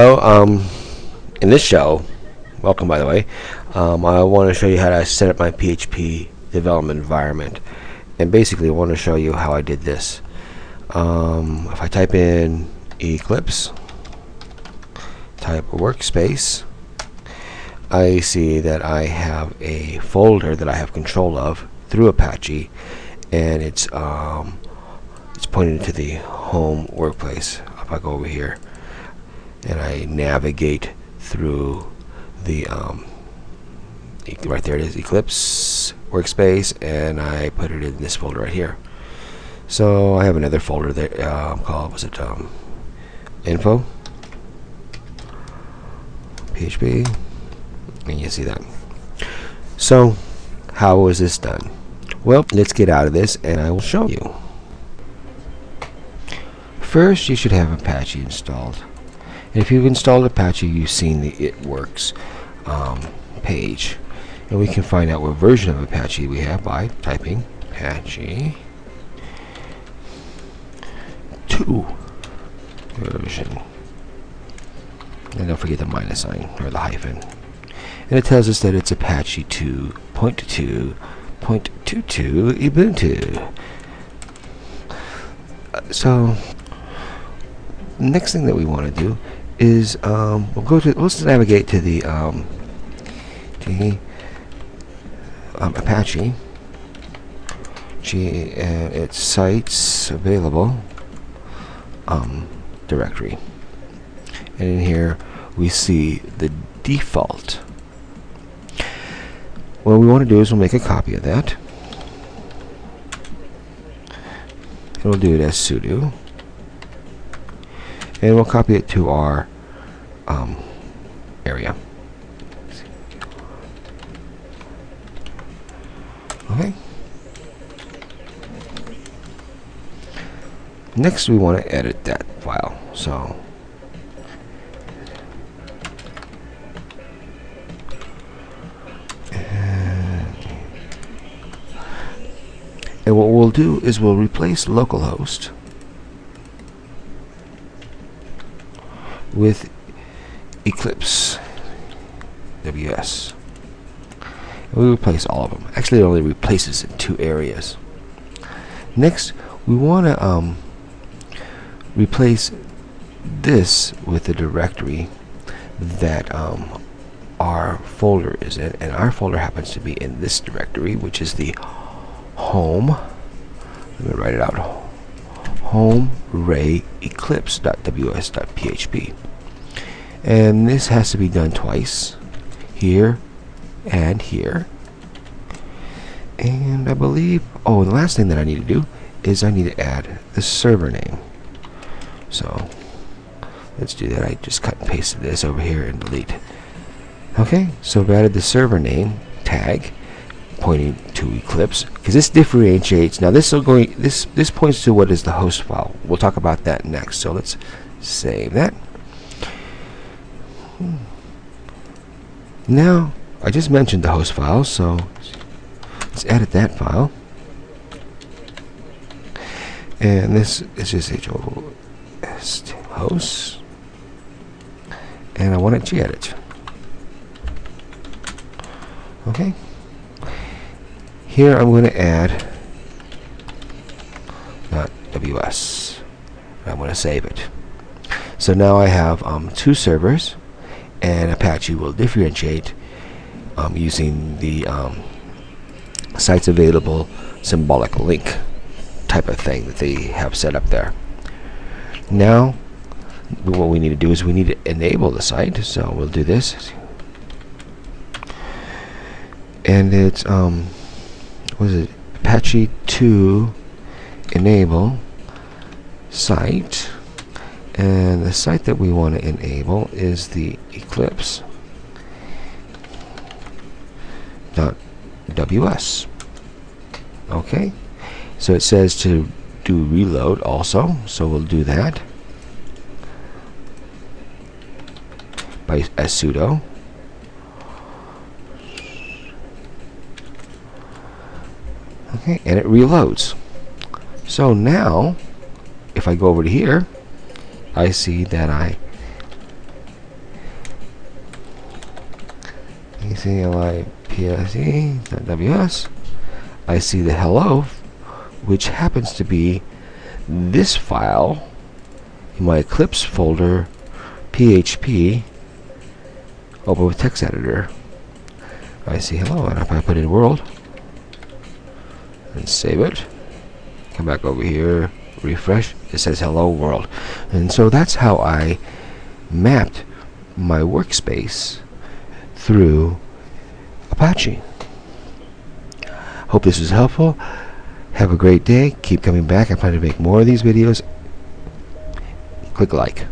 So, um, in this show, welcome by the way, um, I want to show you how to set up my PHP development environment. And basically I want to show you how I did this. Um, if I type in Eclipse, type workspace, I see that I have a folder that I have control of through Apache and it's um, it's pointed to the home workplace. If I go over here and I navigate through the um, right there it is Eclipse workspace and I put it in this folder right here. So I have another folder that uh, called was it um, info? PHP and you see that. So how was this done? Well let's get out of this and I will show you. First you should have Apache installed if you've installed Apache, you've seen the It Works um, page. And we can find out what version of Apache we have by typing Apache 2 version. And don't forget the minus sign, or the hyphen. And it tells us that it's Apache 2.2.22 Ubuntu. So, next thing that we want to do is um, we'll go to let's navigate to the um, the um, Apache. G and its sites available um, directory. And in here we see the default. What we want to do is we'll make a copy of that. And we'll do it as sudo and we'll copy it to our um, area. Okay. Next, we want to edit that file. So. And what we'll do is we'll replace localhost with Eclipse WS. we replace all of them. Actually, it only replaces in two areas. Next, we want to um, replace this with the directory that um, our folder is in, and our folder happens to be in this directory, which is the home. Let me write it out home ray eclipse.ws.php and this has to be done twice here and here. And I believe oh the last thing that I need to do is I need to add the server name. So let's do that. I just cut and pasted this over here and delete. Okay so I've added the server name tag pointing to Eclipse because this differentiates now this is going this this points to what is the host file. We'll talk about that next. So let's save that. Hmm. Now I just mentioned the host file so let's edit that file. And this is just host host and I want to gedit okay here I'm going to add not WS. I'm going to save it. So now I have um, two servers and Apache will differentiate um, using the um, sites available symbolic link type of thing that they have set up there. Now what we need to do is we need to enable the site so we'll do this and it's um was it Apache 2 enable site. And the site that we want to enable is the Eclipse dot ws okay so it says to do reload also so we'll do that by as sudo okay, and it reloads. So now, if I go over to here, I see that I Eclipse.ws. I see the hello, which happens to be this file in my Eclipse folder, PHP, open with text editor. I see hello, and if I put in world, and save it, come back over here, refresh, it says hello world. And so that's how I mapped my workspace through Apache. Hope this was helpful. Have a great day. Keep coming back. I plan to make more of these videos. Click like.